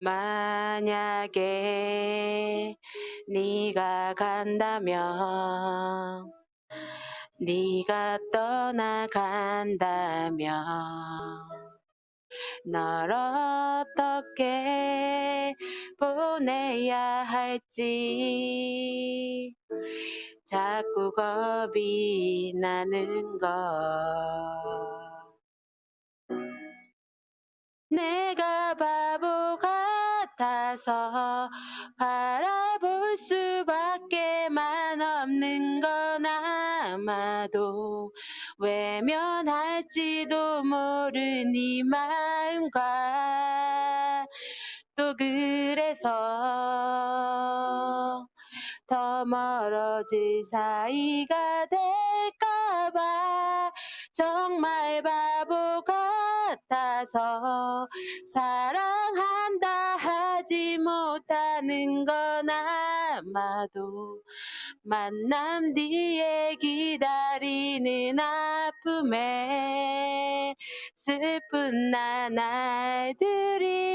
만약에 네가 간다면 네가 떠나간다면 널 어떻게 보내야 할지 자꾸 겁이 나는 것 같아서 바라볼 수밖에만 없는 건 아마도 외면할지도 모르니 마음과 또 그래서 더 멀어질 사이가 될까봐 정말 바보 같아서 사랑한다 하지 못하는 건 아마도 만남 뒤에 기다리는 아픔에 슬픈 나날들이